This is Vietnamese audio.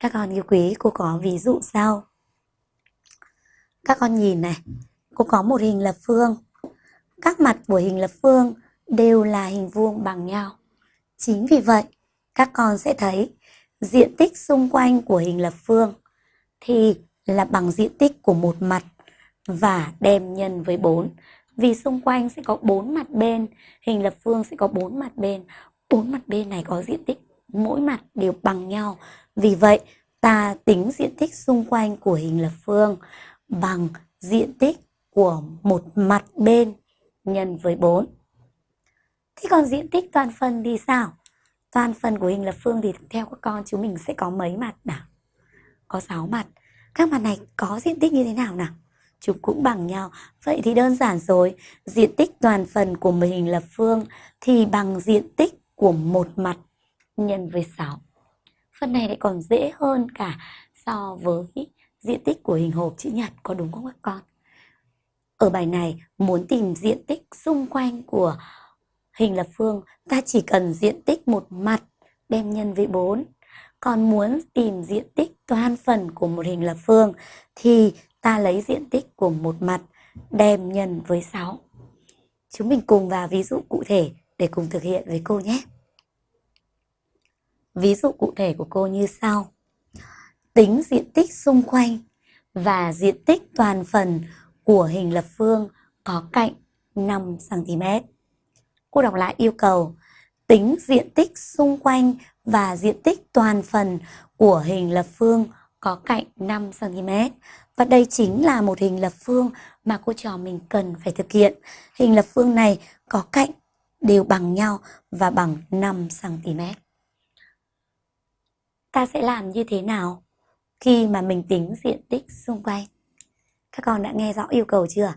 Các con yêu quý, cô có ví dụ sau. Các con nhìn này, cô có một hình lập phương. Các mặt của hình lập phương đều là hình vuông bằng nhau. Chính vì vậy, các con sẽ thấy diện tích xung quanh của hình lập phương thì là bằng diện tích của một mặt và đem nhân với 4. Vì xung quanh sẽ có 4 mặt bên, hình lập phương sẽ có 4 mặt bên. 4 mặt bên này có diện tích mỗi mặt đều bằng nhau. Vì vậy, ta tính diện tích xung quanh của hình lập phương bằng diện tích của một mặt bên nhân với 4. Thế còn diện tích toàn phần thì sao? Toàn phần của hình lập phương thì theo các con chúng mình sẽ có mấy mặt nào? Có 6 mặt. Các mặt này có diện tích như thế nào nào? Chúng cũng bằng nhau. Vậy thì đơn giản rồi. Diện tích toàn phần của một hình lập phương thì bằng diện tích của một mặt nhân với 6. Phần này lại còn dễ hơn cả so với diện tích của hình hộp chữ nhật, có đúng không các con? Ở bài này, muốn tìm diện tích xung quanh của hình lập phương, ta chỉ cần diện tích một mặt đem nhân với 4. Còn muốn tìm diện tích toàn phần của một hình lập phương, thì ta lấy diện tích của một mặt đem nhân với 6. Chúng mình cùng vào ví dụ cụ thể để cùng thực hiện với cô nhé. Ví dụ cụ thể của cô như sau. Tính diện tích xung quanh và diện tích toàn phần của hình lập phương có cạnh 5 cm. Cô đọc lại yêu cầu tính diện tích xung quanh và diện tích toàn phần của hình lập phương có cạnh 5 cm. Và đây chính là một hình lập phương mà cô trò mình cần phải thực hiện. Hình lập phương này có cạnh đều bằng nhau và bằng 5 cm ta sẽ làm như thế nào khi mà mình tính diện tích xung quanh? Các con đã nghe rõ yêu cầu chưa?